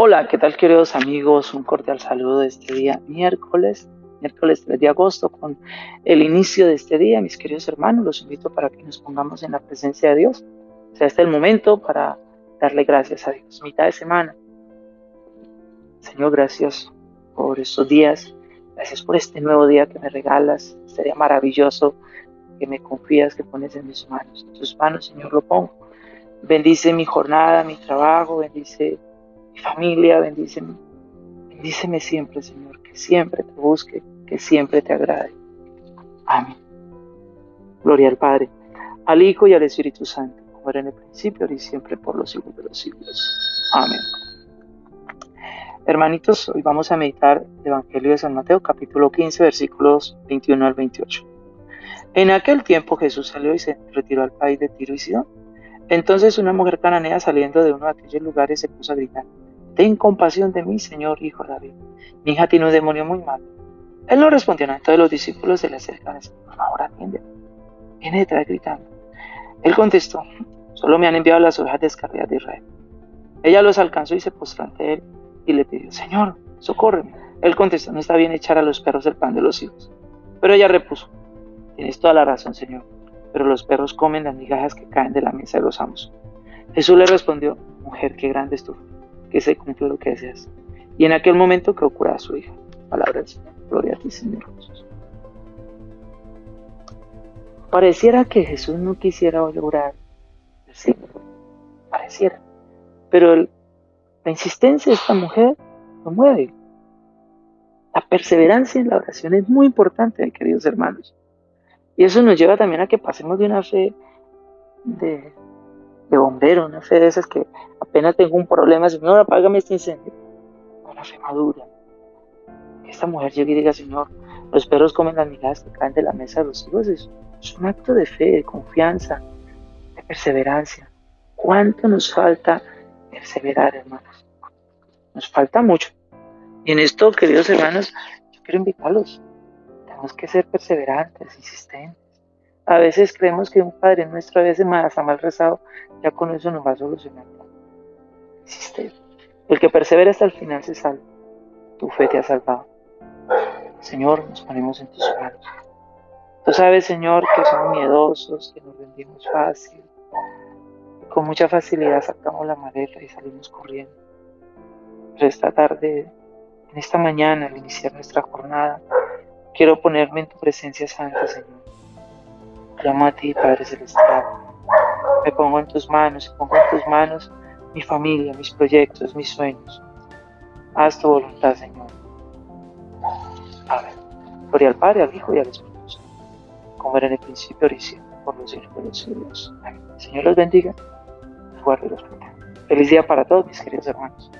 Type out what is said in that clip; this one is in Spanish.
Hola, ¿qué tal queridos amigos? Un cordial saludo de este día miércoles, miércoles 3 de agosto, con el inicio de este día. Mis queridos hermanos, los invito para que nos pongamos en la presencia de Dios. O sea, este es el momento para darle gracias a Dios. Mitad de semana. Señor, gracias por estos días. Gracias por este nuevo día que me regalas. Sería maravilloso que me confías, que pones en mis manos. En tus manos, Señor, lo pongo. Bendice mi jornada, mi trabajo, bendice familia, bendíceme. Bendíceme siempre, Señor, que siempre te busque, que siempre te agrade. Amén. Gloria al Padre, al Hijo y al Espíritu Santo, como era en el principio, y siempre, por los siglos de los siglos. Amén. Hermanitos, hoy vamos a meditar el Evangelio de San Mateo, capítulo 15, versículos 21 al 28. En aquel tiempo Jesús salió y se retiró al país de Tiro y Sidón. Entonces una mujer cananea saliendo de uno de aquellos lugares se puso a gritar, Ten compasión de mí, Señor, hijo de David. Mi hija tiene un demonio muy malo. Él no respondió nada. Entonces los discípulos se le acercan y por favor, atiende. Viene detrás gritando. Él contestó, solo me han enviado las ovejas descarriadas de Israel. Ella los alcanzó y se postró ante él y le pidió, Señor, socórreme. Él contestó, no está bien echar a los perros el pan de los hijos. Pero ella repuso, tienes toda la razón, Señor, pero los perros comen las migajas que caen de la mesa de los amos. Jesús le respondió, mujer, qué grande es tu fe que se cumple lo que deseas. Y en aquel momento que ocurra a su hija. Palabra del Señor. Gloria a ti, Señor Jesús. Pareciera que Jesús no quisiera lograr sí, pareciera. Pero la insistencia de esta mujer lo mueve. La perseverancia en la oración es muy importante, queridos hermanos. Y eso nos lleva también a que pasemos de una fe de de bombero, una fe de esas que apenas tengo un problema, Señor, apágame este incendio. Una fe madura. Esta mujer llegue y diga, Señor, los perros comen las migajas que caen de la mesa de los hijos. Es, un acto de fe, de confianza, de perseverancia. ¿Cuánto nos falta perseverar, hermanos? Nos falta mucho. Y en esto, queridos hermanos, yo quiero invitarlos. Tenemos que ser perseverantes, insistentes a veces creemos que un Padre nuestro a veces más mal rezado, ya con eso nos va a solucionar. Existe. El que persevera hasta el final se salva. Tu fe te ha salvado. Señor, nos ponemos en tus manos. Tú sabes, Señor, que somos miedosos, que nos rendimos fácil. con mucha facilidad sacamos la maleta y salimos corriendo. Pero esta tarde, en esta mañana, al iniciar nuestra jornada, quiero ponerme en tu presencia santa, Señor Llamo a ti, Padre Celestial. Me pongo en tus manos pongo en tus manos mi familia, mis proyectos, mis sueños. Haz tu voluntad, Señor. Amén. Gloria al Padre, al Hijo y al Espíritu Santo, como era en el principio, ahora por los siglos de los siglos. Amén. Señor los bendiga, los guarde y los proteja. Feliz día para todos, mis queridos hermanos.